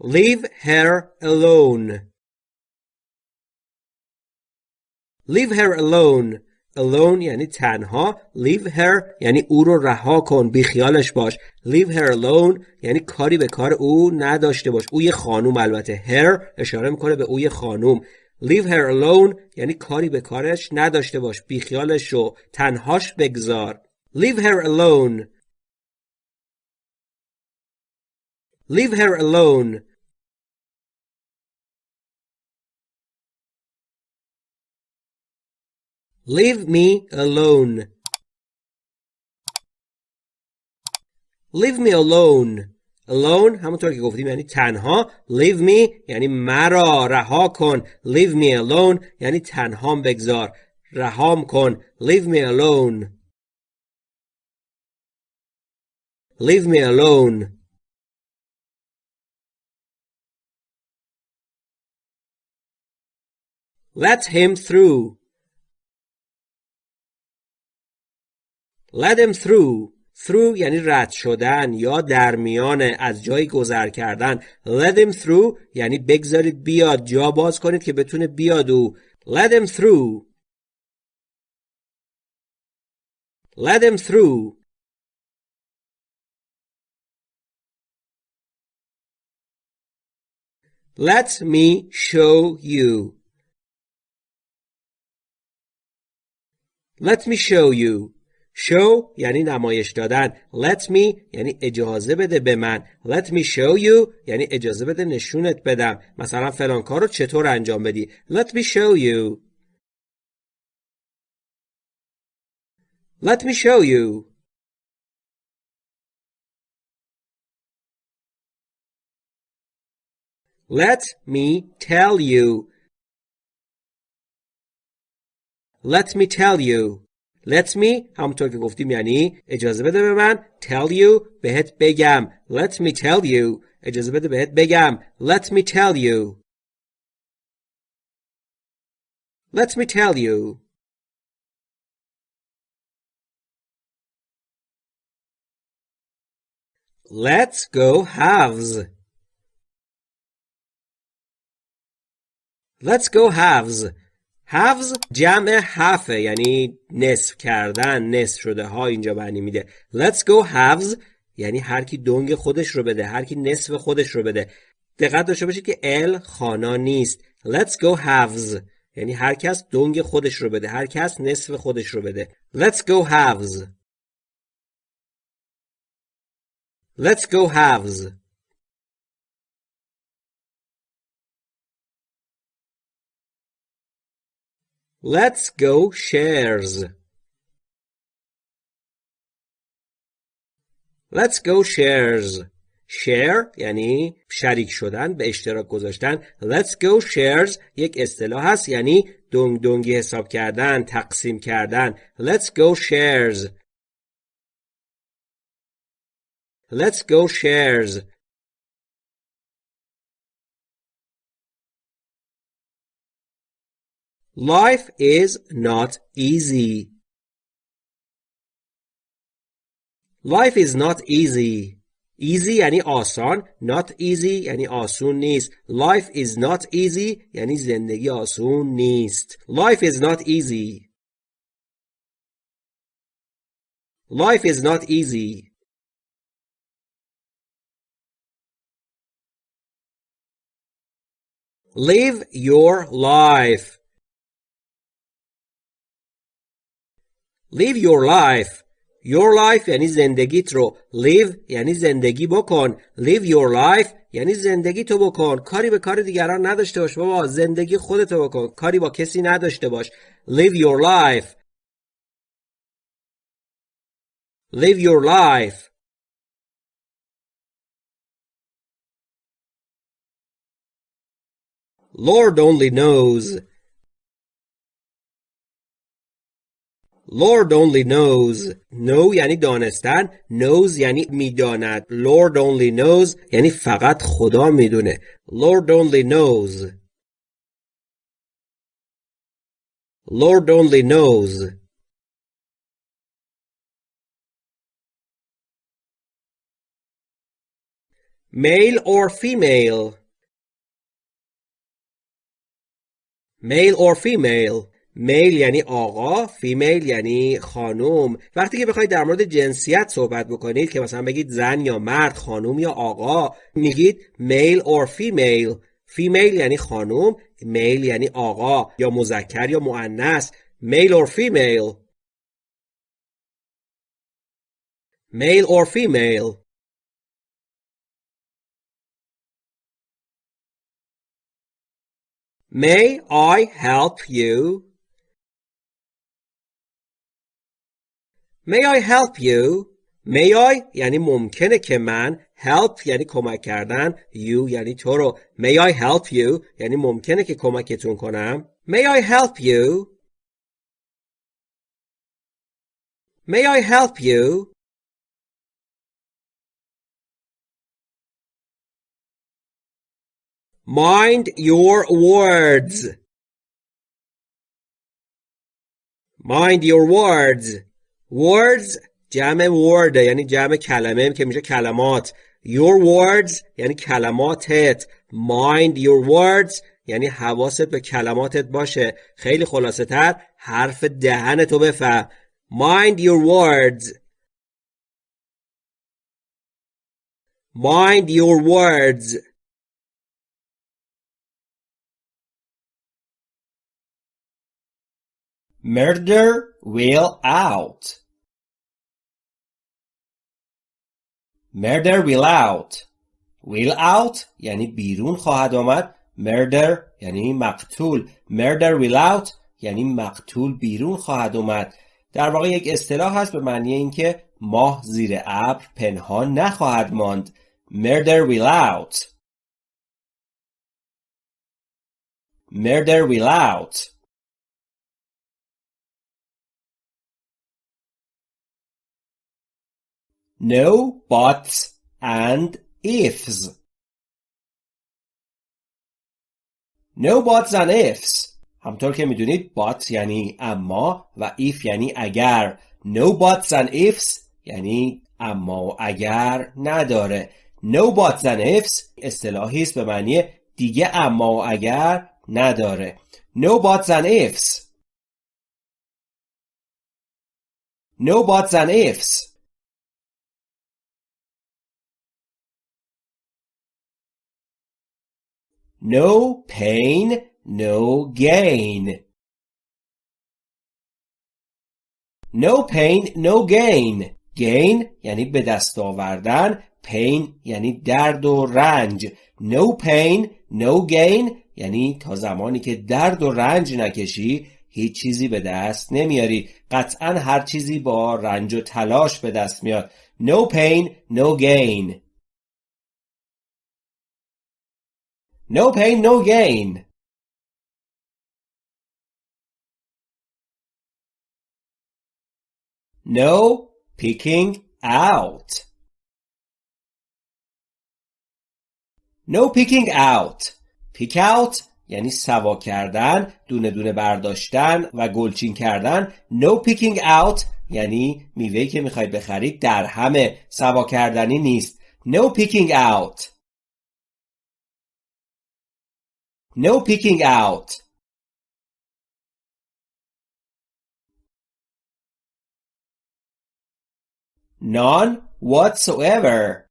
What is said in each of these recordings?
Leave her alone. Leave her alone. Alone یعنی تنها. Leave her یعنی او رو رها کن. بیخیالش باش. Leave her alone یعنی کاری به کار او نداشته باش. او یه خانوم البته. Her اشاره می‌کنه به او یه خانوم. Leave her alone یعنی کاری به کارش نداشته باش. بیخیالش شو. تنهاش بگذار. Leave her alone. Leave her alone. Leave me alone. Leave me alone. Alone همونطور که گفتیم یعنی تنها. Leave me یعنی مرا رها کن. Leave me alone یعنی تنهام بگذار. رهام کن. Leave me alone. Leave me alone. Let him through. Let him through. through یعنی رد شدن یا در میان از جایی گذر کردن. Let him through یعنی بگذارید بیاد جا باز کنید که بتونه بیاد او. Let him through. Let him through. Let me show you. Let me show you. Show یعنی نمایش دادن. Let me یعنی اجازه بده به من. Let me show you یعنی اجازه بده نشونت بدم. مثلا فلان کار رو چطور انجام بدی. Let me show you. Let me show you. Let me tell you. Let me tell you. Let me همونطور که گفتیم یعنی اجازه بده به من tell you بهت بگم Let me tell you اجازه بده بهت بگم Let me tell you Let me tell you Let's go halves Let's go halves Halves جمع halfه یعنی نصف کردن نصف شده ها اینجا معنی میده. Let's go halves یعنی هر کی دنگ خودش رو بده هر کی نصف خودش رو بده. دقت داشته باشید که ال خانا نیست. Let's go halves یعنی هر کس دنگ خودش رو بده هر کس نصف خودش رو بده. Let's go halves let's go halves Let's go shares. Let's go shares. share یعنی شریک شدن به اشتراک گذاشتن let's go shares یک اصطلاح هست یعنی دنگ دنگی حساب کردن تقسیم کردن let's go shares let's go shares Life is not easy. Life is not easy. Easy یعنی آسان. Not easy یعنی آسون نیست. Life is not easy یعنی زندگی آسون نیست. Life is not easy. Life is not easy. Live your life. Live your life. Your life یعنی زندگیت رو. Live یعنی زندگی بکن. Live your life یعنی زندگی تو بکن. کاری به کار دیگران نداشته باش. بابا زندگی خودتو بکن. کاری با کسی نداشته باش. Live your life. Live your life. Lord only knows. Lord only knows know یعنی دانستن knows یعنی می‌داند Lord only knows یعنی فقط خدا می‌دونه Lord only knows Lord only knows male or female male or female male یعنی آقا female یعنی خانوم. وقتی که بخواید در مورد جنسیت صحبت بکنید که مثلا بگید زن یا مرد خانوم یا آقا میگید male or female. female یعنی خانوم male یعنی آقا یا مذکر یا مؤنث. male or female. male or female. May I help you? May I help you? May I یعنی ممکنه که من help یعنی کمک کردن you یعنی تو رو May I help you یعنی ممکنه که کمکتون کنم May I help you? May I help you? Mind your words. Mind your words. Words جمع word یعنی جمع کلمه که میشه کلمات. Your words یعنی کلماتت. Mind your words یعنی حواست به کلماتت باشه. خیلی خلاصه تر حرف دهنتو بفهم. Mind your words. Mind your words. Murder will out. Murder will out. Will out یعنی بیرون خواهد آمد. Murder یعنی مقتول. Murder will out یعنی مقتول بیرون خواهد آمد. در واقع یک اصطلاح هست به معنی اینکه ماه زیر ابر پنهان نخواهد ماند. Murder will out. Murder will out. No buts and ifs. No buts and ifs. همطور که می‌دونید but یعنی اما و if یعنی اگر. No buts and ifs یعنی اما و اگر نداره. No buts and ifs اصطلاحی است به معنی دیگه اما و اگر نداره. No buts and ifs. No buts and ifs. No pain, no gain. No pain, no gain. gain یعنی به دست آوردن pain یعنی درد و رنج no pain no gain یعنی تا زمانی که درد و رنج نکشی هیچ چیزی به دست نمیاری قطعا هر چیزی با رنج و تلاش به دست میاد no pain no gain No pain, no gain. No picking out. No picking out. Pick out یعنی سوا کردن، دونه دونه برداشتن و گلچین کردن. No picking out یعنی میوهی که می‌خواید بخرید در همه سوا کردنی نیست. No picking out. No picking out. None whatsoever.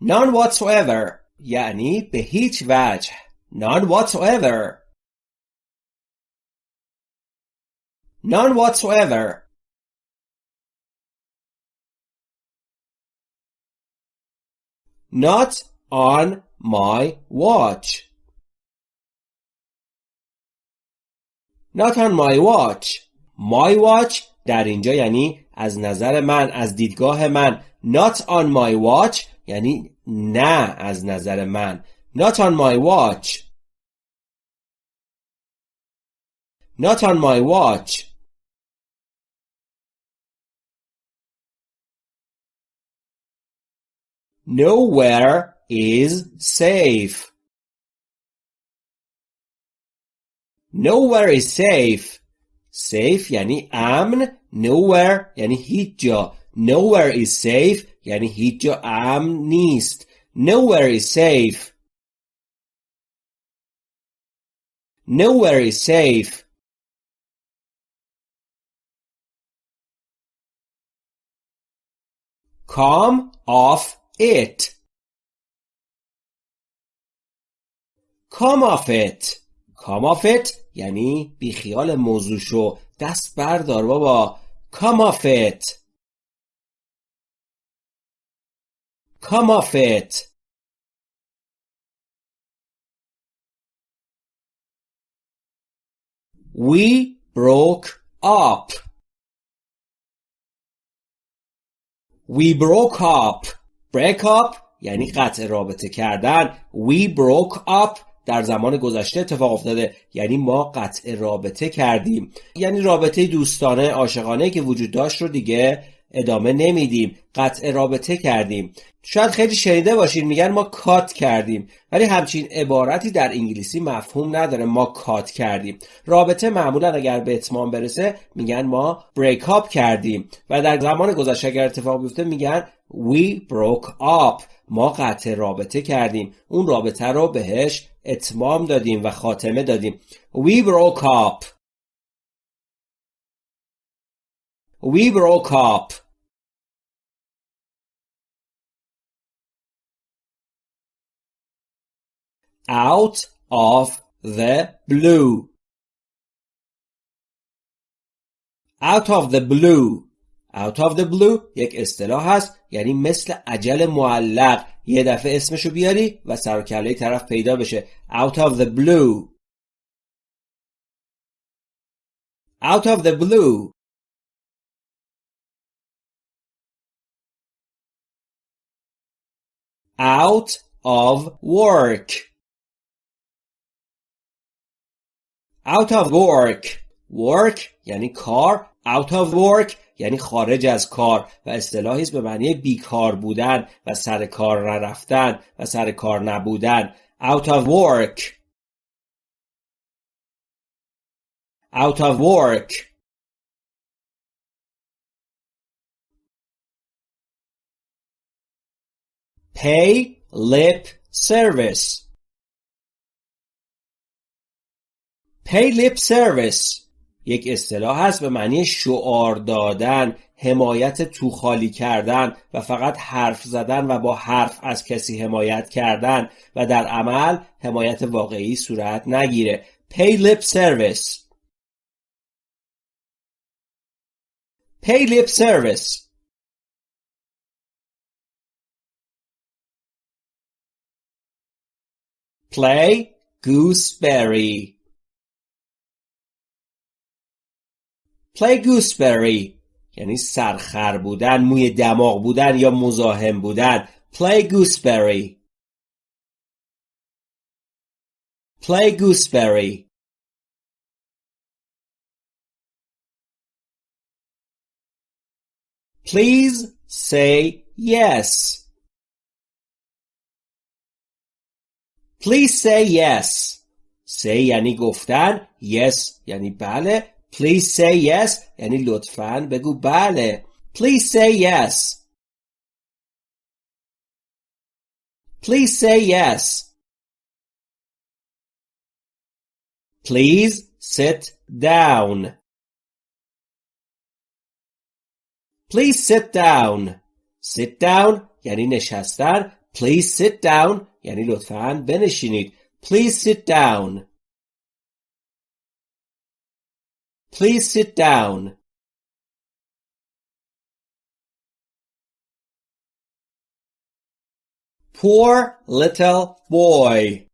None whatsoever یعنی به هیچ وجه. None whatsoever. None whatsoever. Not on my watch. Not on my watch. My watch در اینجا یعنی از نظر من از دیدگاه من not on my watch یعنی نه از نظر من not on my watch not on my watch nowhere is safe. Nowhere is safe. Safe یعنی امن. Nowhere یعنی هیچ جا. Nowhere is safe یعنی هیچ جا امن نیست nowhere is safe nowhere is safe come off it It come off it یعنی بیخیال موضوع شو دست بردار بابا it come off it we broke up we broke up break up یعنی قطع رابطه کردن we broke up در زمان گذشته اتفاق افتاده. یعنی ما قطع رابطه کردیم. یعنی رابطه دوستانه عاشقانه که وجود داشت رو دیگه ادامه نمیدیم. قطع رابطه کردیم. شاید خیلی شنیده باشین میگن ما کات کردیم. ولی همچین عبارتی در انگلیسی مفهوم نداره. ما کات کردیم. رابطه معمولا اگر به اتمام برسه میگن ما بریک اپ کردیم. و در زمان گذشته اگر اتفاق بیفته میگن we broke up. ما قطع رابطه کردیم. اون رابطه رو بهش اتمام دادیم و خاتمه دادیم we broke up we broke up out of the blue out of the blue out of the blue یک اصطلاح هست یعنی مثل عجل معلق یه دفعه اسمشو بیاری و سر کله طرف پیدا بشه out of the blue out of the blue out of work out of work work یعنی کار out of work یعنی خارج از کار و اصطلاحی است به معنی بیکار بودن و سر کار نرفتن و سر کار نبودن. Out of work. Out of work. Pay lip service. Pay lip service. یک اصطلاح هست به معنی شعار دادن حمایت تو خالی کردن و فقط حرف زدن و با حرف از کسی حمایت کردن و در عمل حمایت واقعی صورت نگیره. Pay lip service. Pay lip service. Play gooseberry. Play gooseberry یعنی سرخر بودن موی دماغ بودن یا مزاحم بودن play gooseberry play gooseberry please say yes please say yes say یعنی گفتن yes یعنی بله Please say yes یعنی لطفاً بگو بله Please say yes Please say yes Please sit down Please sit down Sit down یعنی نشستن Please sit down یعنی لطفاً بنشینید Please sit down Please sit down. Poor little boy.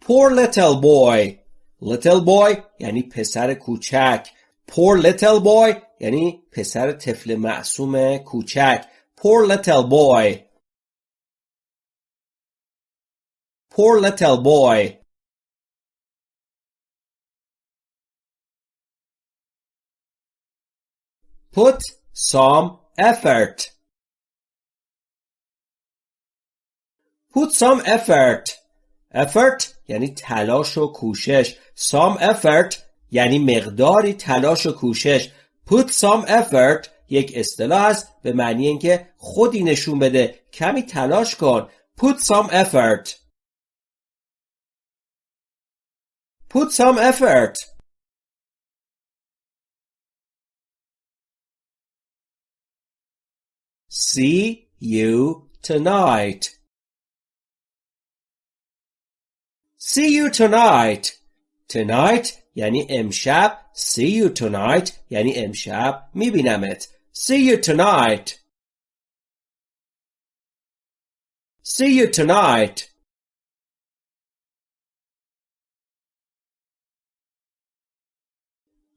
Poor little boy. Little boy یعنی پسر کوچک. Poor little boy یعنی پسر طفل معصوم کوچک. Poor little boy. Poor little boy. Put some effort. Put some effort. Effort یعنی تلاش و کوشش. Some effort یعنی مقداری تلاش و کوشش. Put some effort یک اصطلاح است به معنی اینکه خودی نشون بده کمی تلاش کن put some effort put some effort see you tonight see you tonight tonight یعنی امشب see you tonight یعنی امشب میبینمت see you tonight see you tonight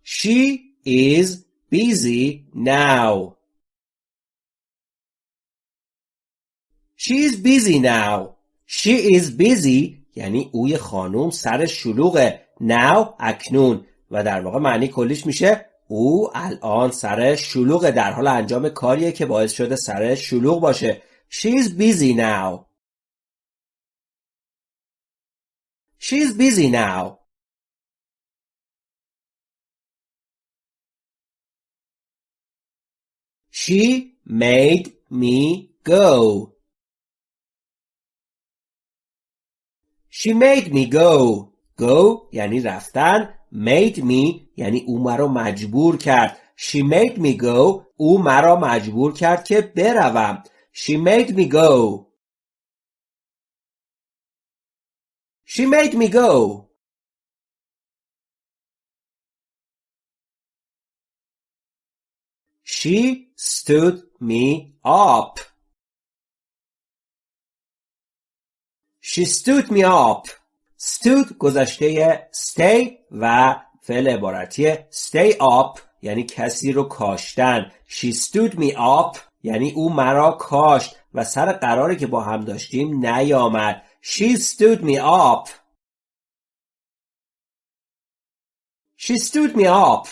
she is busy now She is busy now. She is busy. یعنی اوی خانوم سر شلوغه. Now اکنون. و در واقع معنی کلیش میشه او الان سر شلوغ در حال انجام کاریه که باعث شده سر شلوغ باشه. She's busy now. She's busy now. She made me go. She made me go go یعنی رفتن made me یعنی او مرا مجبور کرد she made me go او مرا مجبور کرد که بروم she made me go she made me go she stood me up she stood me up stood گذشته stay و فعل عبارتی stay up یعنی کسی رو کاشتن she stood me up یعنی او مرا کاشت و سر قراری که با هم داشتیم نیامد she stood me up she stood me up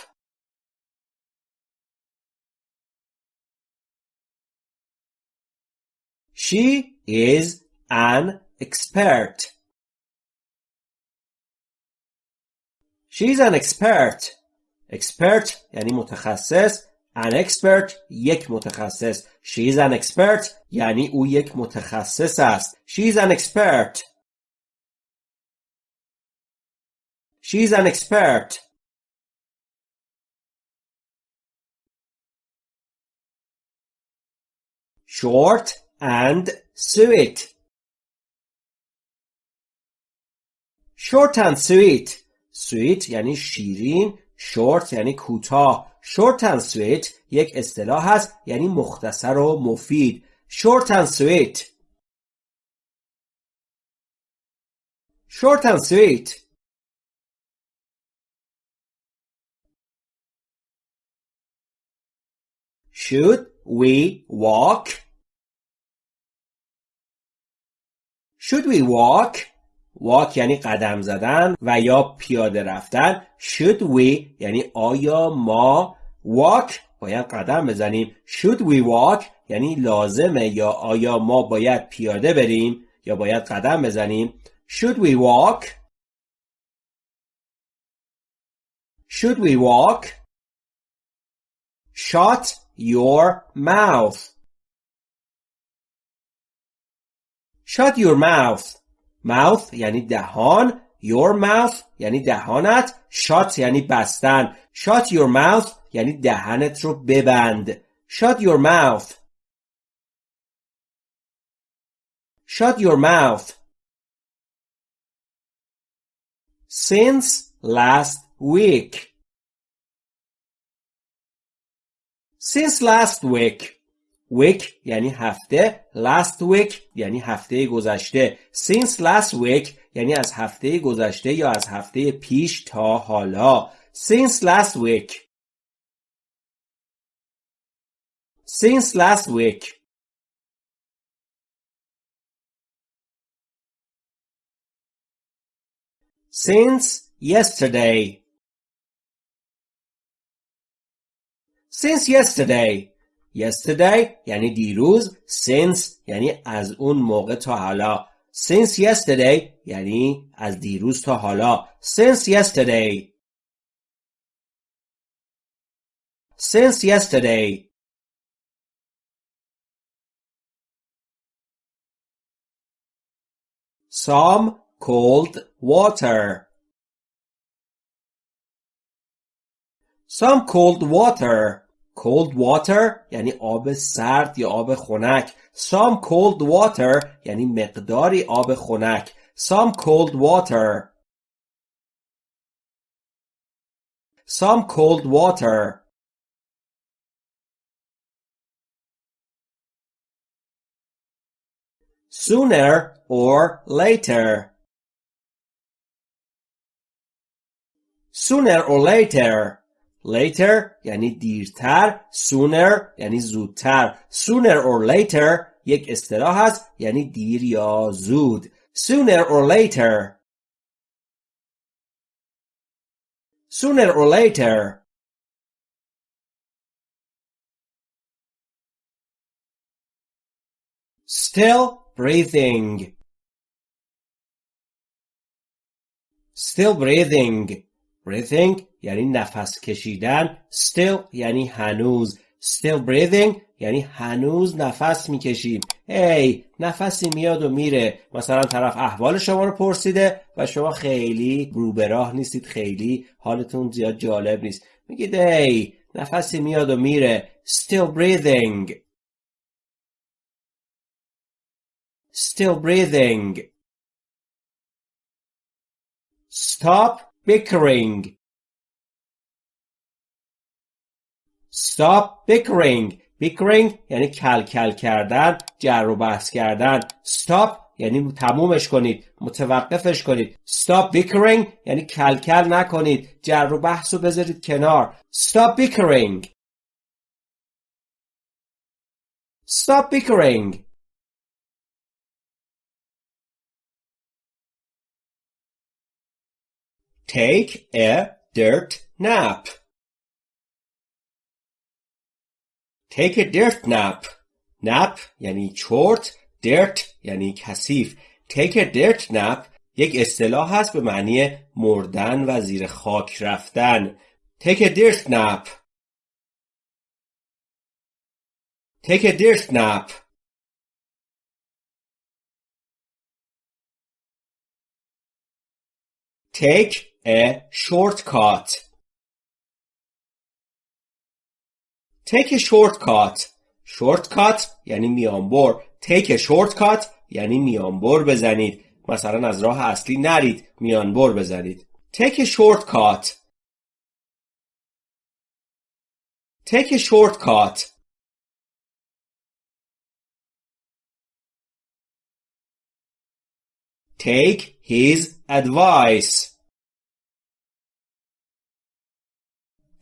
she is an expert She's an expert. Expert یعنی متخصص. An expert یک متخصص. She's an expert یعنی او یک متخصص است. She's an expert. She's an expert. Short and sweet. Short and sweet. سویت یعنی شیرین شورت یعنی کوتاه شورت and sweet یک اصطلاح هست یعنی مختصر و مفید short and sweet short and sweet should we walk should we walk walk یعنی قدم زدن و یا پیاده رفتن. Should we یعنی آیا ما walk باید قدم بزنیم؟ Should we walk یعنی لازمه یا آیا ما باید پیاده بریم یا باید قدم بزنیم؟ Should we walk? Should we walk? Shut your mouth. Shut your mouth. mouth یعنی دهان your mouth یعنی دهانت shut یعنی بستن shut your mouth یعنی دهنت رو ببند shut your mouth shut your mouth since last week since last week Week یعنی هفته last week یعنی هفته گذشته since last week یعنی از هفته گذشته یا از هفته پیش تا حالا since last week since last week since yesterday since yesterday yesterday یعنی دیروز since یعنی از اون موقع تا حالا. Since yesterday یعنی از دیروز تا حالا. Since yesterday. Since yesterday. Some cold water. Some cold water cold water یعنی آب سرد یا آب خنک some cold water یعنی مقداری آب خنک some cold water some cold water sooner or later sooner or later Later یعنی دیرتر sooner یعنی زودتر sooner or later یک اصطلاح است یعنی دیر یا زود sooner or later sooner or later still breathing still breathing breathing یعنی نفس کشیدن still یعنی هنوز. still breathing یعنی هنوز نفس می‌کشیم. هی نفسی میاد و میره. مثلا طرف احوال شما رو پرسیده و شما خیلی رو به راه نیستید خیلی حالتون زیاد جالب نیست. میگید هی نفسی میاد و میره. still breathing. still breathing. stop bickering. Stop bickering. Bickering یعنی کل کل کردن جر و بحث کردن. Stop یعنی تمومش کنید متوقفش کنید. Stop bickering یعنی کل کل نکنید جر و بحث رو بذارید کنار. Stop bickering. Stop bickering. Take a dirt nap take a dirt nap nap یعنی چرت dirt یعنی کثیف take a dirt nap یک اصطلاح هست به معنی مردن و زیر خاک رفتن take a dirt nap take a dirt nap take a shortcut take a shortcut shortcut یعنی میانبر take a shortcut یعنی میانبر بزنید مثلا از راه اصلی نرید میانبر بزنید take a shortcut take a shortcut take his advice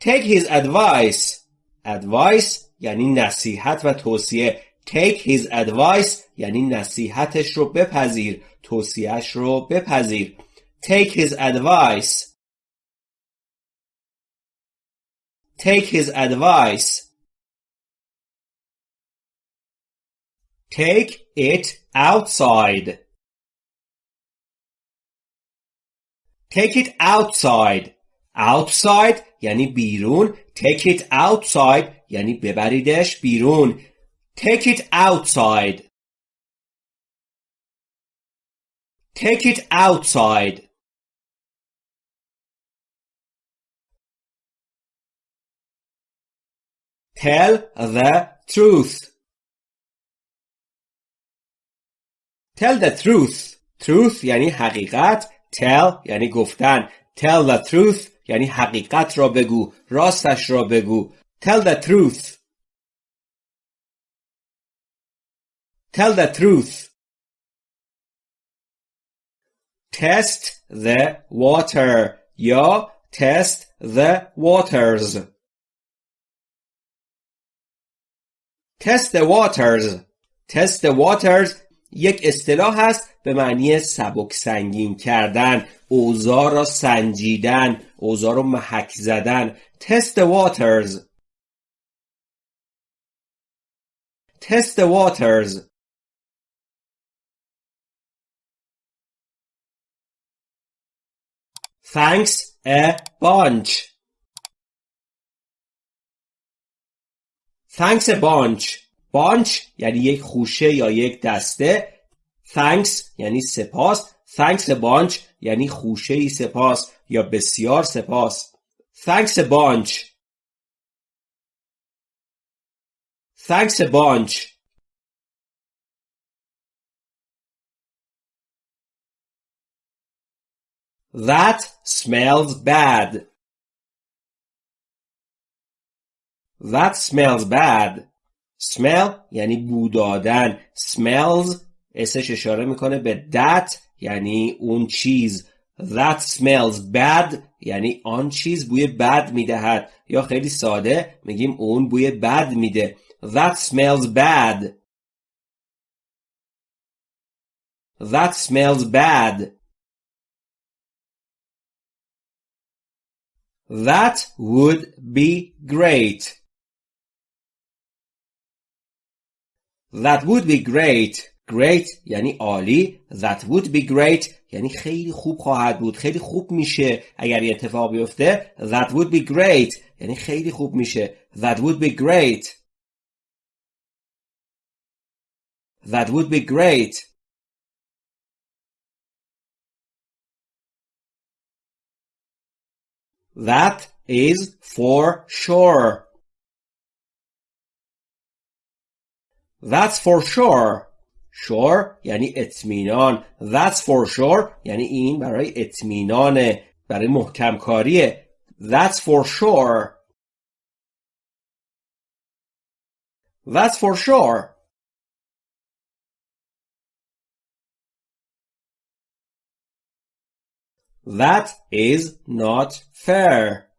take his advice advice یعنی نصیحت و توصیه take his advice یعنی نصیحتش رو بپذیر توصیهش رو بپذیر take his advice take his advice take it outside take it outside Outside یعنی بیرون take it outside یعنی ببریدش بیرون take it outside take it outside tell the truth tell the truth truth یعنی حقیقت tell یعنی گفتن tell the truth یعنی حقیقت را بگو راستش را بگو tell the truth tell the truth test the water یا test the waters test the waters test the waters یک اصطلاح هست به معنی سبک سنگین کردن اوضاع را سنجیدن اوضاع را محک زدن. Waters. Test the waters. Thanks a bunch. Thanks a bunch. Bunch یعنی یک خوشه یا یک دسته thanks یعنی سپاس thanks a bunch یعنی خوشه ای سپاس یا بسیار سپاس thanks a bunch thanks a bunch That smells bad. That smells bad. Smell یعنی بو دادن smells اسش اشاره می‌کنه به that یعنی اون چیز. that smells bad یعنی آن چیز بوی بد می‌دهد. یا خیلی ساده میگیم اون بوی بد میده. that smells bad. that smells bad. that would be great. That would be great. Great یعنی عالی. That would be great یعنی خیلی خوب خواهد بود. خیلی خوب میشه اگر یه اتفاق بیفته. That would be great یعنی خیلی خوب میشه. That would be great. That would be great. That is for sure. That's for sure. Sure یعنی اطمینان. That's for sure یعنی این برای اطمینانه. برای محکم کاریه. That's for sure. That's for sure. That is not fair.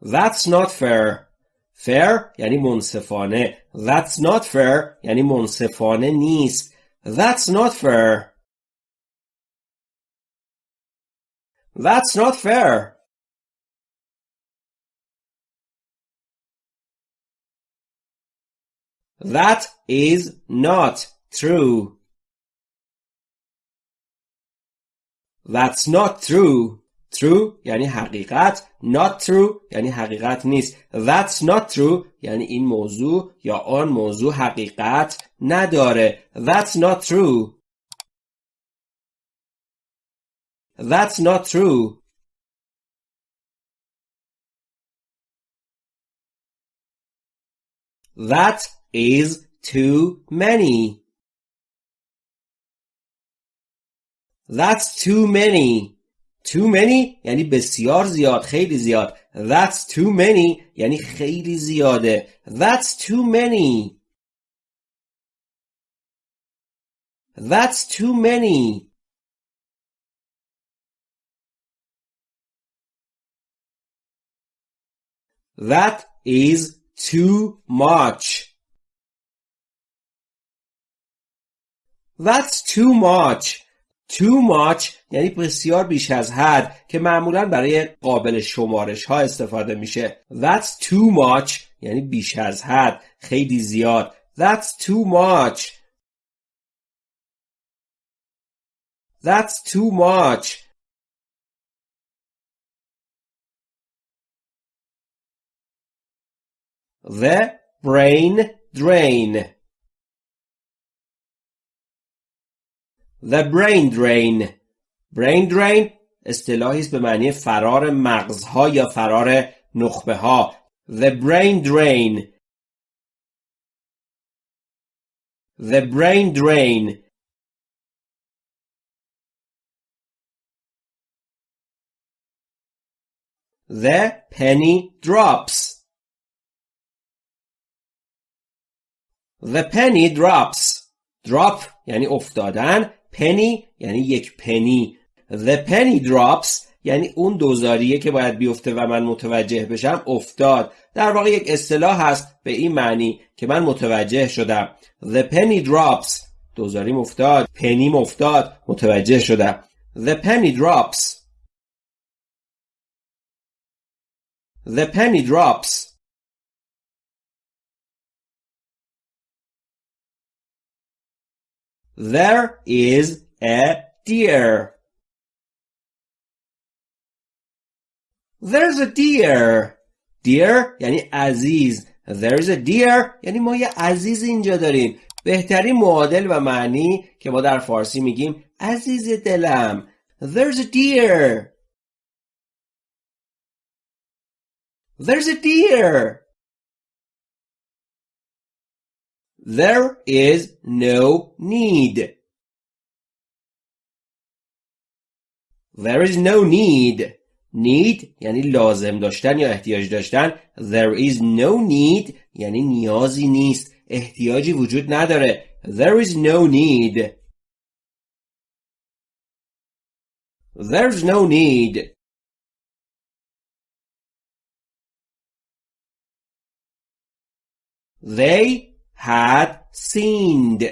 That's not fair. fair یعنی منصفانه That's not fair یعنی منصفانه نیست That's not fair That's not fair That is not true That's not true True یعنی حقیقت not true یعنی حقیقت نیست that's not true یعنی این موضوع یا آن موضوع حقیقت نداره that's not true that's not true that is too many that's too many Too many یعنی بسیار زیاد خیلی زیاد That's too many یعنی خیلی زیاده That's too many That's too many That is too much That's too much too much یعنی بسیار بیش از حد که معمولا برای قابل شمارش ها استفاده میشه. That's too much یعنی بیش از حد خیلی زیاد. That's too much. That's too much. The brain drain. The brain drain brain drain اصطلاحی است به معنی فرار مغزها یا فرار نخبه ها The brain drain The brain drain The penny drops The penny drops Drop یعنی افتادن penny یعنی یک پنی The penny drops یعنی اون دوزاریه که باید بیفته و من متوجه بشم افتاد. در واقع یک اصطلاح هست به این معنی که من متوجه شدم. The penny drops. دوزاریم افتاد. پنیم افتاد. متوجه شدم. The penny drops. The penny drops. There is a deer. There's a deer. Deer یعنی عزیز. There's a deer یعنی ما یه عزیز اینجا داریم. بهترین معادل و معنی که ما در فارسی میگیم عزیز دلم There's a deer There's a deer There is no need There is no need need یعنی لازم داشتن یا احتیاج داشتن There is no need یعنی نیازی نیست احتیاجی وجود نداره There is no need There's no need They had sinned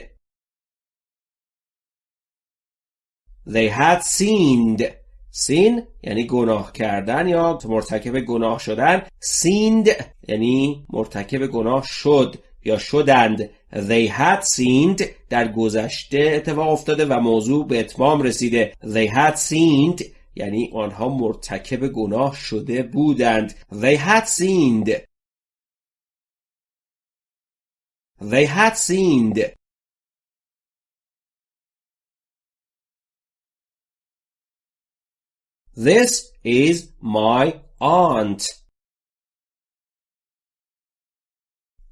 They had sinned سین یعنی گناه کردن یا مرتکب گناه شدن. سیند یعنی مرتکب گناه شد یا شدند. They had sinned در گذشته اتفاق افتاده و موضوع به اتمام رسیده. They had sinned یعنی آنها مرتکب گناه شده بودند. They had sinned they had sinned This is my aunt.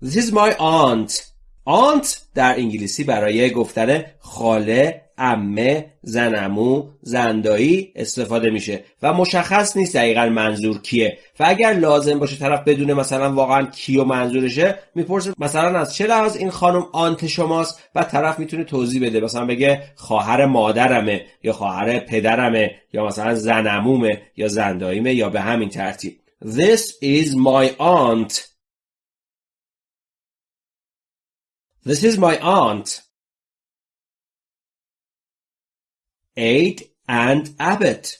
This is my aunt. aunt در انگلیسی برای گفتن خاله، امه، زنمو، زندایی استفاده میشه. و مشخص نیست دقیقا منظور کیه. و اگر لازم باشه طرف بدونه مثلا واقعا کیو منظورشه می‌پرسه مثلا از چه لحاظ این خانم آنت شماست؟ و طرف می‌تونه توضیح بده. مثلا بگه خواهر مادرمه یا خواهر پدرمه یا مثلا زنمومه یا زنداییمه یا به همین ترتیب. This is my aunt. This is my aunt. Aid and Abbott.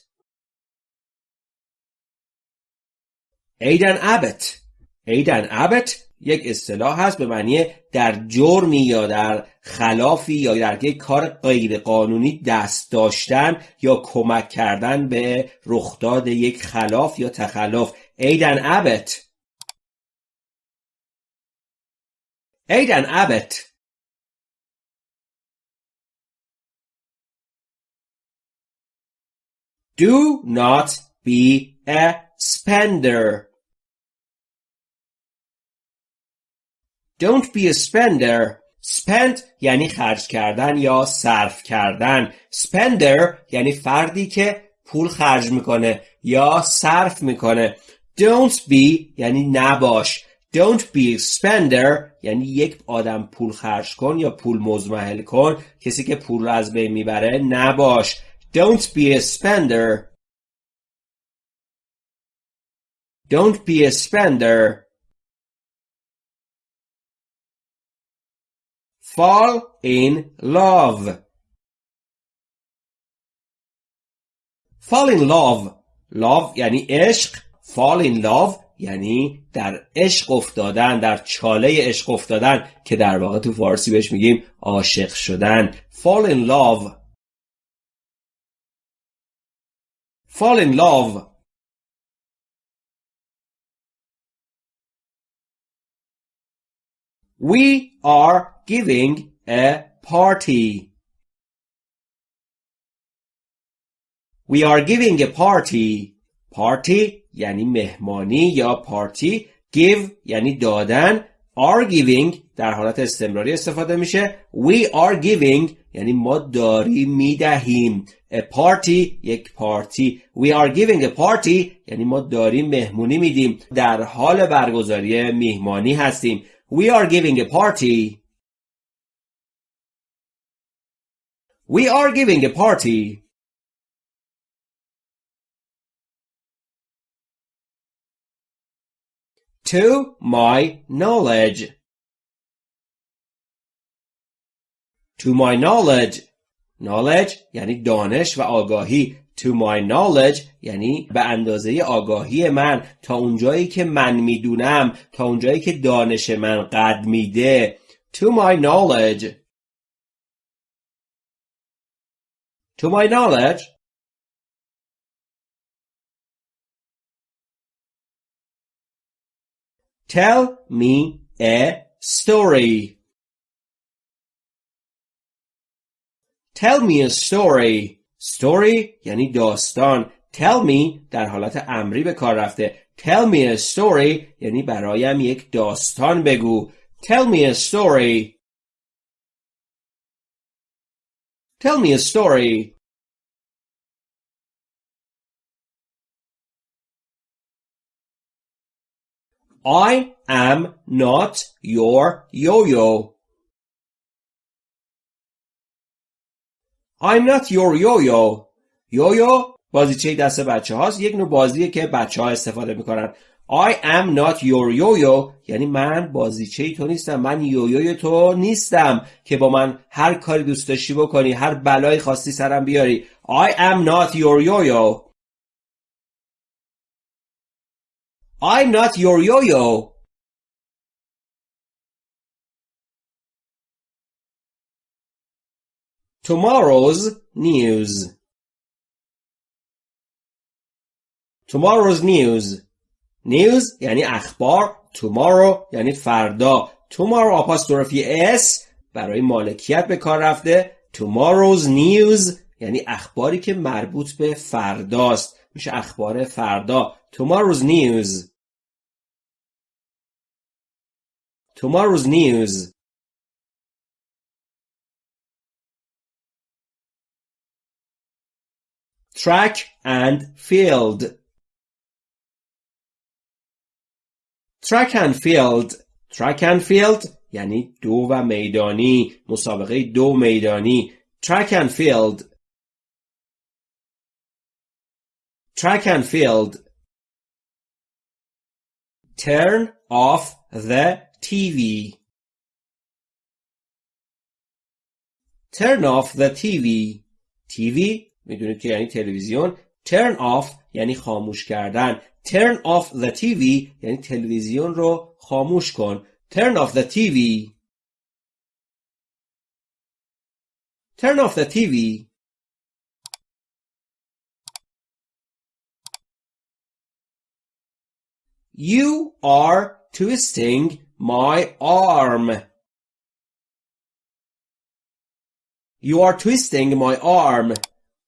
Abbott. Aid and Abbott یک اصطلاح هست به معنی در جرمی یا در خلافی یا در یک کار غیر قانونی دست داشتن یا کمک کردن به رخداد یک خلاف یا تخلف Aid and Abbott Aid Do not be a spender. Don't be a spender. spend یعنی خرج کردن یا صرف کردن. spender یعنی فردی که پول خرج می‌کنه یا صرف می‌کنه. Don't be یعنی نباش. Don't be a spender یعنی یک آدم پول خرج کن یا پول مزمحل کن کسی که پول رو از بین می‌بره نباش Don't be a spender Don't be a spender Fall in love Fall in love Love یعنی عشق Fall in love یعنی در عشق افتادن در چاله عشق افتادن که در واقع تو فارسی بهش میگیم عاشق شدن fall in love fall in love we are giving a party we are giving a party party یعنی مهمانی یا پارتی give یعنی دادن Are giving در حالت استمراری استفاده میشه. We are giving یعنی ما داریم می‌دهیم. A party یک پارتی. We are giving a party یعنی ما داریم مهمونی میدیم. در حال برگزاری میهمانی هستیم. We are giving a party. We are giving a party. To my knowledge. To my knowledge. Knowledge یعنی دانش و آگاهی. To my knowledge یعنی به اندازه آگاهی من تا اونجایی که من می‌دونم تا اونجایی که دانش من قد میده. To my knowledge. To my knowledge Tell me a story. Tell me a story story یعنی داستان Tell me در حالت امری به کار رفته Tell me a story یعنی برایم یک داستان بگو Tell me a story Tell me a story I am not your yo-yo. I'm not your yo-yo. یویو بازیچه دست بچه هاست. یک نوع بازیه که بچه ها استفاده می‌کنن. I am not your yo-yo. یعنی من بازیچه تو نیستم. من یویوی تو نیستم که با من هر کاری دوست داشتی بکنی هر بلایی خواستی سرم بیاری. I am not your yo-yo. I'm not your yo-yo. Tomorrow's news. Tomorrow's news. News یعنی اخبار. Tomorrow یعنی فردا. Tomorrow آپاستروفی S برای مالکیت به کار رفته. Tomorrow's news یعنی اخباری که مربوط به فرداست. میشه اخبار فردا. Tomorrow's news. Tomorrow's news. Track and field. Track and field. Track and field یعنی دو و میدانی مسابقه دو میدانی track and field track and field Turn off the TV. Turn off the TV. TV می‌دونید که یعنی تلویزیون. Turn off یعنی خاموش کردن. Turn off the TV یعنی تلویزیون رو خاموش کن. Turn off the TV. Turn off the TV. You are twisting my arm. You are twisting my arm.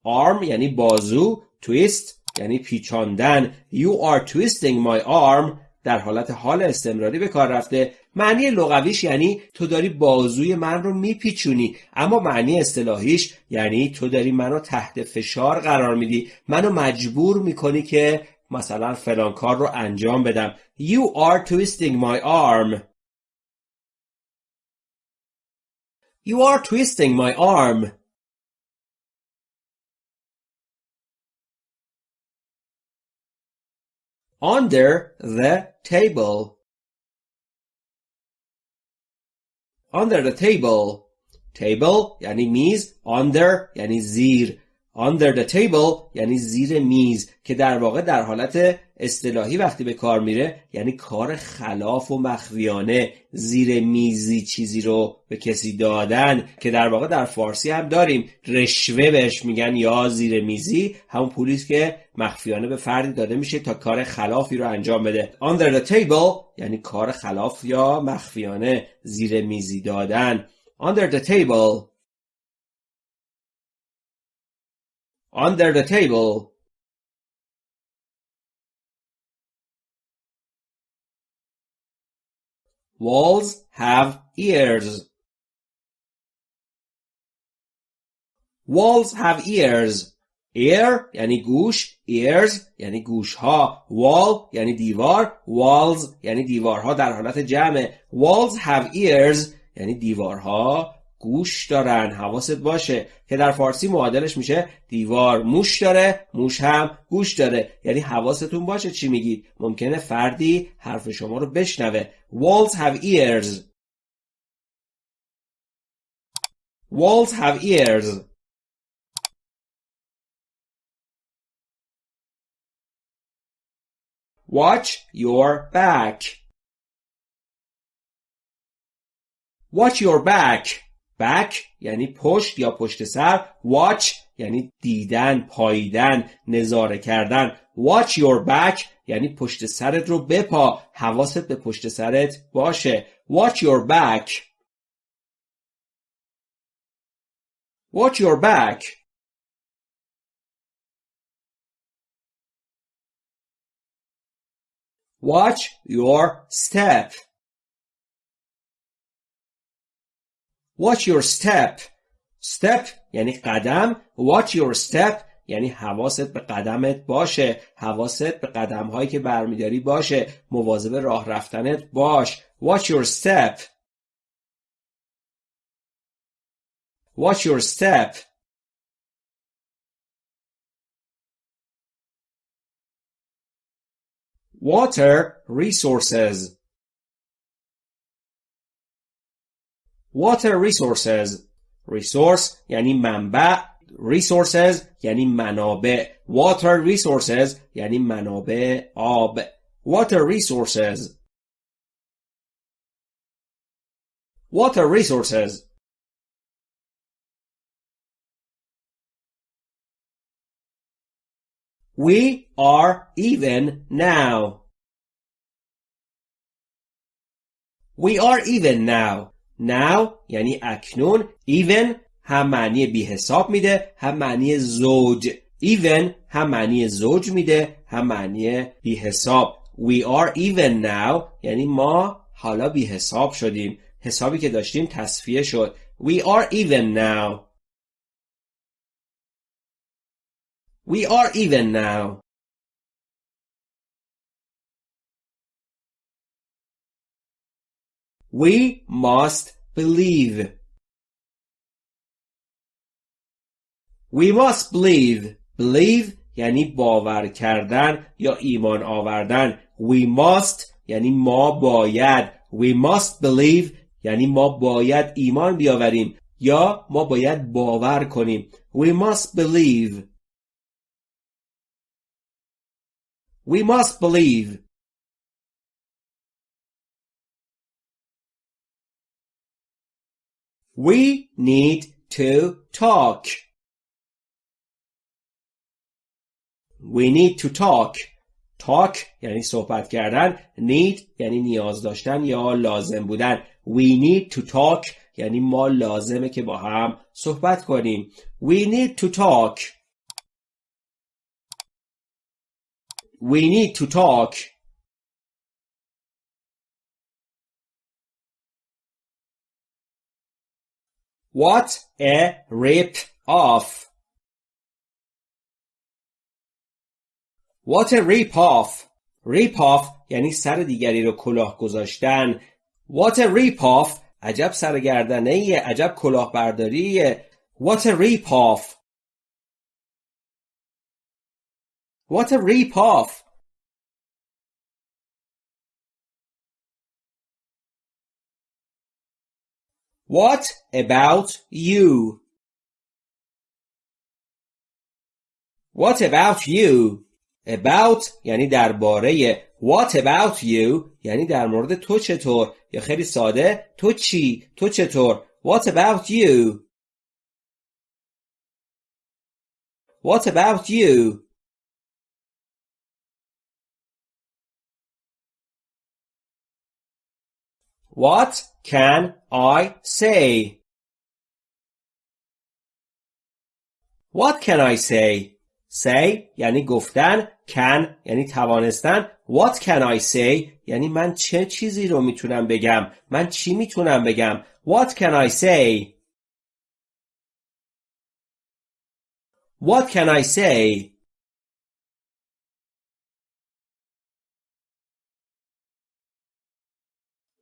Arm یعنی بازو. Twist یعنی پیچاندن. You are twisting my arm در حالت حال استمراری به کار رفته معنی لغویش یعنی تو داری بازوی من رو میپیچونی اما معنی اصطلاحیش یعنی تو داری منو تحت فشار قرار میدی منو مجبور می‌کنی که مثلا فلان کار رو انجام بدم You are twisting my arm You are twisting my arm Under the table Under the table Table یعنی میز Under یعنی زیر under the table یعنی زیر میز که در واقع در حالت اصطلاحی وقتی به کار میره یعنی کار خلاف و مخفیانه. زیر میزی چیزی رو به کسی دادن که در واقع در فارسی هم داریم. رشوه بهش میگن یا زیر میزی. همون پولیس که مخفیانه به فردی داده میشه تا کار خلافی رو انجام بده. Under the table یعنی کار خلاف یا مخفیانه زیر میزی دادن. Under the table under the table Walls have ears. Walls have ears. Ear یعنی گوش ears یعنی گوش ها wall یعنی دیوار walls یعنی دیوارها در حالت جمع walls have ears یعنی دیوارها گوش دارن حواست باشه که در فارسی معادلش میشه دیوار موش داره موش هم گوش داره یعنی حواستون باشه چی میگید. ممکنه فردی حرف شما رو بشنوه. Walls have ears. Walls have ears. Watch your back. Watch your back. Back یعنی پشت یا پشت سر watch یعنی دیدن پاییدن نظاره کردن watch your back یعنی پشت سرت رو بپا حواست به پشت سرت باشه watch your back Watch your back. Watch your step. Watch your step. Step یعنی قدم. Watch your step یعنی حواست به قدمت باشه. حواست به قدم هایی که برمیداری باشه. مواظب راه رفتنت باش. Watch your step. Watch your step. Water resources. Water resources. Resource یعنی منبع. Resources یعنی منابع. Water resources یعنی منابع آب. Water resources. Water resources. We are even now. We are even now. Now یعنی اکنون. Even هم معنی بی حساب میده هم معنی زوج. Even هم معنی زوج میده هم معنی بی حساب. We are even now یعنی ما حالا بی حساب شدیم. حسابی که داشتیم تصفیه شد. We are even now. We are even now. We must believe. We must believe. Believe یعنی باور کردن یا ایمان آوردن. We must یعنی ما باید. We must believe یعنی ما باید ایمان بیاوریم یا ما باید باور کنیم. We must believe. We must believe. We need to talk. We need to talk. Talk یعنی صحبت کردن. Need یعنی نیاز داشتن یا لازم بودن. We need to talk یعنی ما لازمه که با هم صحبت کنیم. We need to talk. We need to talk. What a rip off. What a rip off. Rip off یعنی سر دیگری رو کلاه گذاشتن. What a rip off عجب سرگردنه عجب کلاهبرداریه. What a rip off. What a rip What about you? What about you? About یعنی درباره What about you یعنی در مورد تو چطور یا خیلی ساده تو چی تو چطور What about you What about you What can I say? What can I say? Say یعنی گفتن can یعنی توانستن What can I say یعنی من چه چیزی رو می‌تونم بگم من چی می‌تونم بگم What can I say What can I say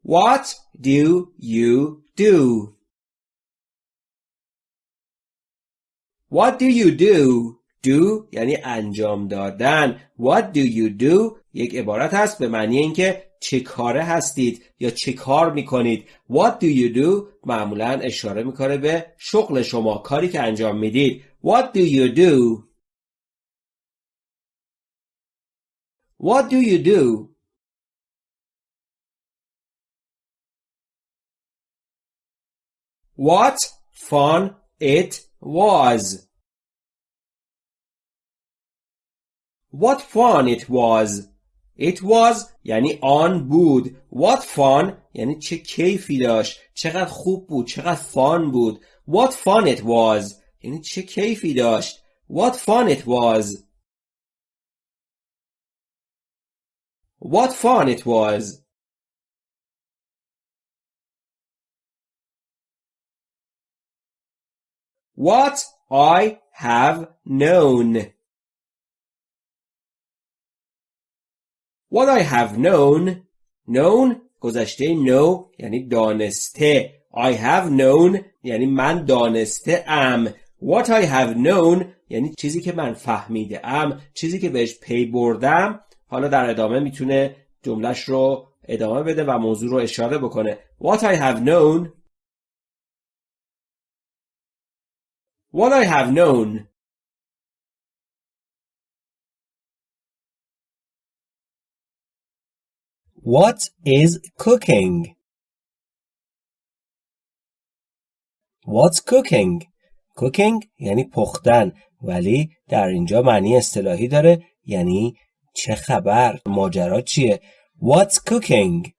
What do you do? What do you do? Do یعنی انجام دادن. What do you do? یک عبارت هست به معنی اینکه چه کاره هستید یا چه کار می‌کنید. What do you do? معمولا اشاره می‌کنه به شغل شما کاری که انجام می‌دید. What do you do? What do you do? What fun it was! What fun it was! It was یعنی آن بود. What fun یعنی چه کیفی داشت. چقدر خوب بود. چقدر فان بود. What fun it was یعنی چه کیفی داشت What fun it was What fun it was What I have known. What I have known. Known گذشته know یعنی دانسته. I have known یعنی من دانسته ام What I have known یعنی چیزی که من فهمیده ام چیزی که بهش پی بردم. حالا در ادامه می‌تونه جملش رو ادامه بده و موضوع رو اشاره بکنه. What I have known What I have known What is cooking? What's cooking? cooking یعنی پختن ولی در اینجا معنی اصطلاحی داره یعنی چه خبر ماجرا چیه What's cooking?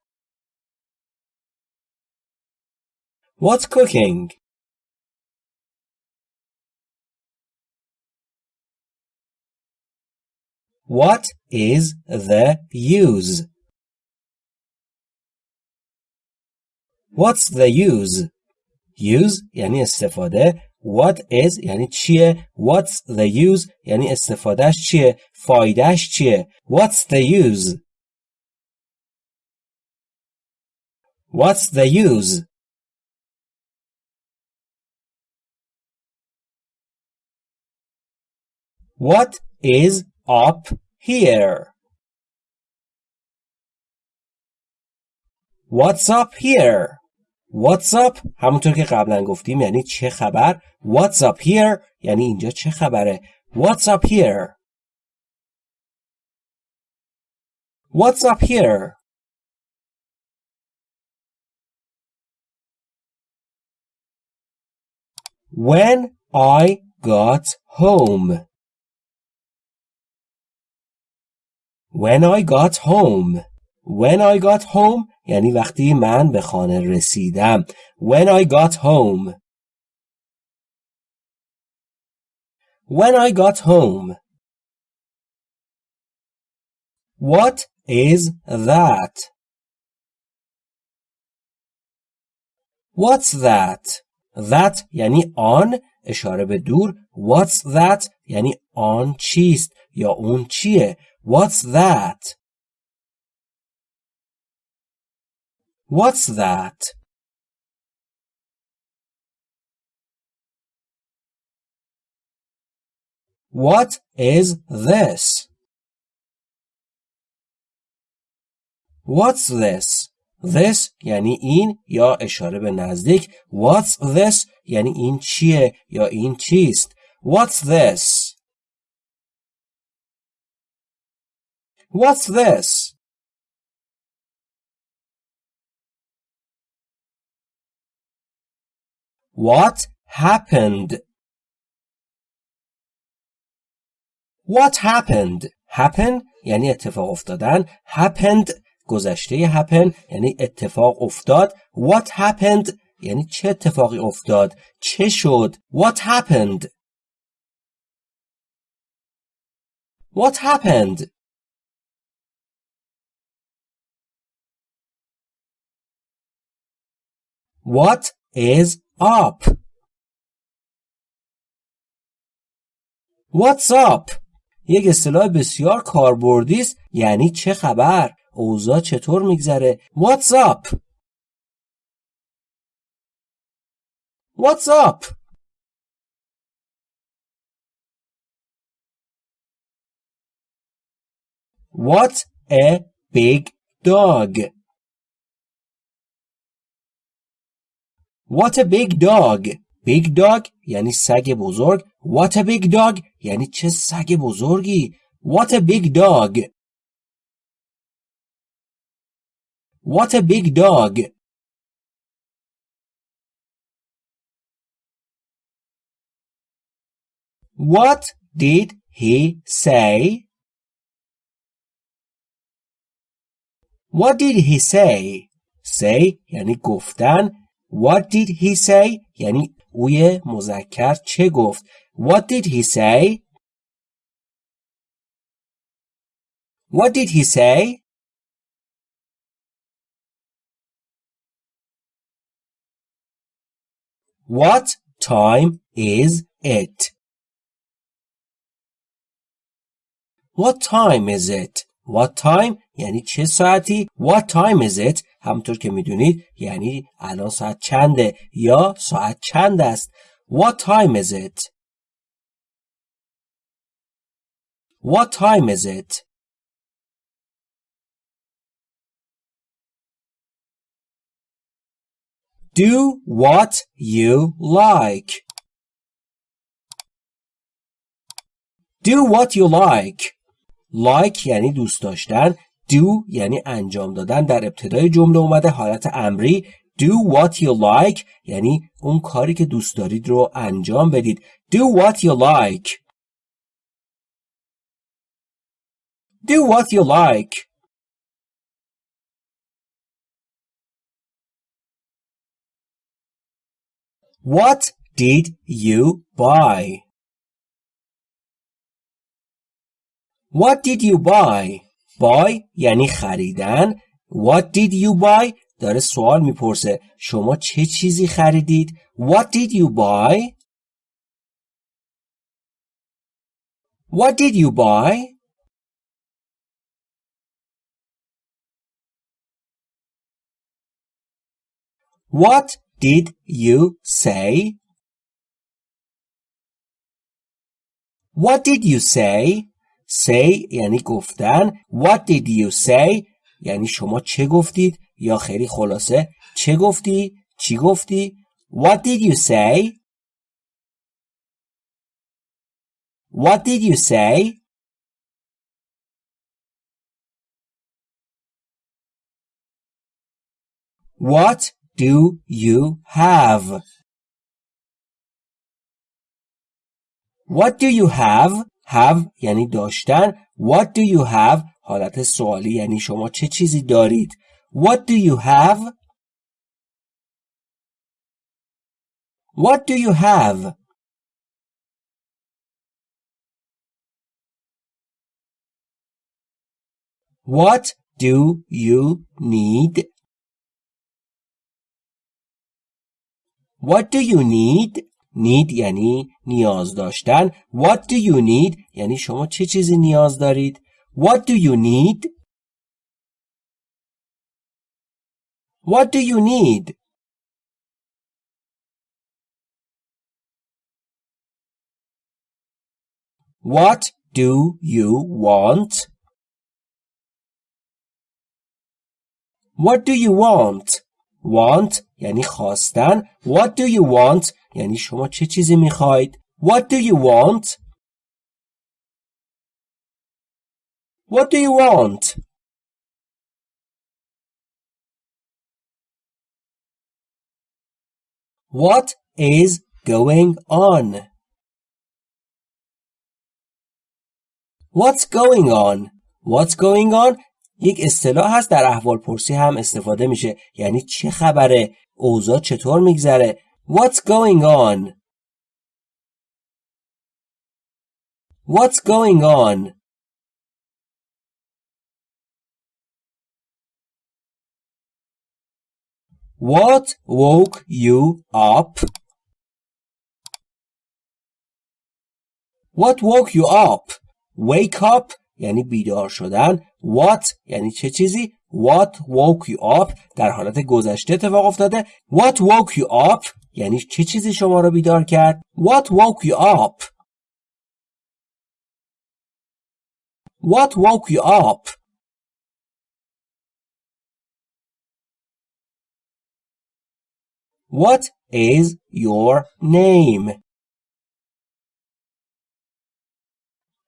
What's cooking? What is the use? What's the use? use یعنی استفاده what is یعنی چیه what's the use یعنی استفادهش چیه فایدهش چیه what's the use what's the use what is up here what's up here What's up همونطور که قبلا گفتیم یعنی چه خبر What's up here یعنی اینجا چه خبره What's up here What's up here When I got home When I got home When I got home یعنی وقتی من به خانه رسیدم When I got home When I got home What is that? What's that? That یعنی آن اشاره به دور What's that یعنی آن چیست یا اون چیه What's that? What's that? What is this? What's this? This یعنی این یا اشاره به نزدیک What's this یعنی این چیه یا این چیست What's this? What's this? What happened? What happened? Happen یعنی اتفاق افتادن. Happened گذشته happen یعنی اتفاق افتاد. What happened یعنی چه اتفاقی افتاد؟ چه شد؟ What happened? What happened? What is up? What's up? یک اصطلاح بسیار کاربردی است. یعنی چه خبر؟ اوضاع چطور میگذره؟ What's up? What's up? What a big dog. What a big dog Big dog یعنی سگ بزرگ What a big dog یعنی چه سگ بزرگی What a big dog What a big dog What did he say? What did he say? Say یعنی گفتن What did he say؟ یعنی اوی مذکر چه گفت What did he say? What did he say? What time is it? What time is it? What time یعنی چه ساعتی What time is it همطور که می‌دونید یعنی الان ساعت چنده یا ساعت چند است؟ What time is it? What time is it? Do what you like. Do what you like. Like یعنی دوست داشتن. Do یعنی انجام دادن در ابتدای جمله اومده حالت امری do what you like یعنی اون کاری که دوست دارید رو انجام بدید do what you like do what you like What did you buy? What did you buy? Buy یعنی خریدن What did you buy داره سوال می‌پرسه شما چه چیزی خریدید What did you buy What did you buy What did you say What did you say say یعنی گفتن What did you say یعنی شما چه گفتید یا خیلی خلاصه چه گفتی چی گفتی What did you say What did you say What do you have What do you have have یعنی داشتن What do you have حالت سوالی یعنی شما چه چیزی دارید What do you have What do you have What do you need What do you need need یعنی نیاز داشتن What do you need یعنی شما چه چیزی نیاز دارید What do you need What do you need What do you want What do you want want یعنی خواستن What do you want یعنی شما چه چیزی می‌خواید؟ What do you want? What do you want? What is going on? What's going on? What's going on? یک اصطلاح هست در احوال پرسی هم استفاده میشه. یعنی چه خبره؟ اوضاع چطور میگذره؟ What's going on What's going on What woke you up? What woke you up? Wake up یعنی بیدار شدن What یعنی چه چیزی What woke you up در حالت گذشته اتفاق افتاده What woke you up یعنی چه چیزی شما را بیدار کرد What woke you up What woke you up What is your name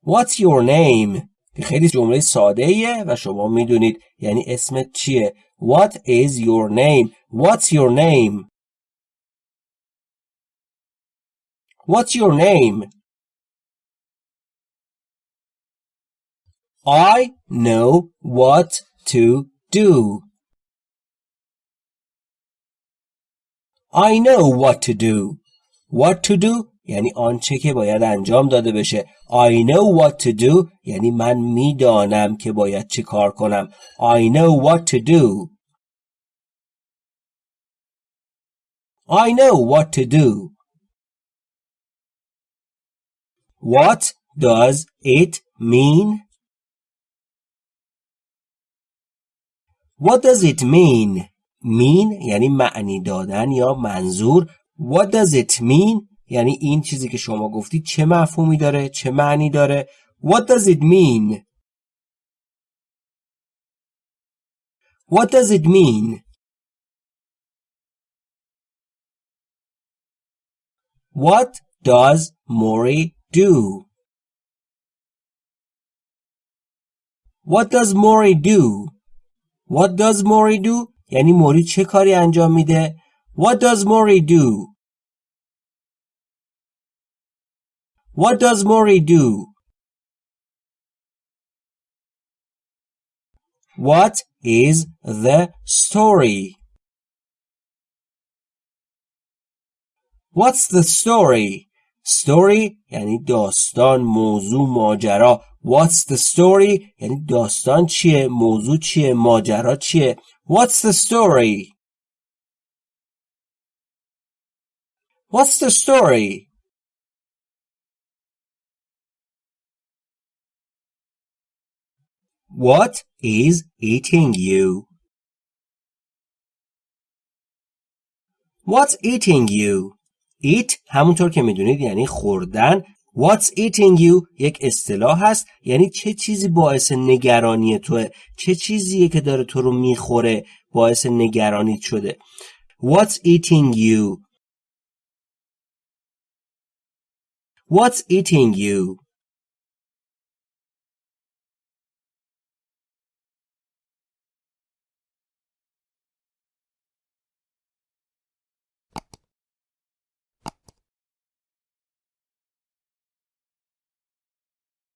What's your name خیلی جمله ساده ایه و شما می‌دونید یعنی اسمت چیه What is your name What's your name What's your name I know what to do I know what to do what to do یعنی آنچه که باید انجام داده بشه I know what to do یعنی من می‌دانم که باید چه کار کنم I know what to do I know what to do What does it mean? What does it mean? mean یعنی معنی دادن یا منظور What does it mean یعنی این چیزی که شما گفتید چه مفهومی داره چه معنی داره What does it mean What does it mean What does Mori do What does Mori do What does Mori do یعنی موری چه کاری انجام میده What does Mori do What does Mori do? What is the story? What's the story? Story یعنی داستان موضوع ماجرا What's the story یعنی داستان چیه موضوع چیه ماجرا چیه What's the story What's the story What is eating you? What's eating you? Eat همونطور که می‌دونید یعنی خوردن. What's eating you? یک اصطلاح هست. یعنی چه چیزی باعث نگرانی توه چه چیزیه که داره تو رو می‌خوره؟ باعث نگرانیت شده. What's eating you? What's eating you?